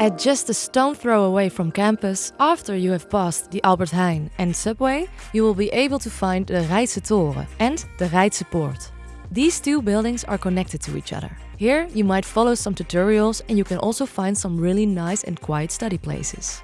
At just a stone throw away from campus, after you have passed the Albert Heijn and subway, you will be able to find the Reitse Toren and the Reitse Poort. These two buildings are connected to each other. Here you might follow some tutorials and you can also find some really nice and quiet study places.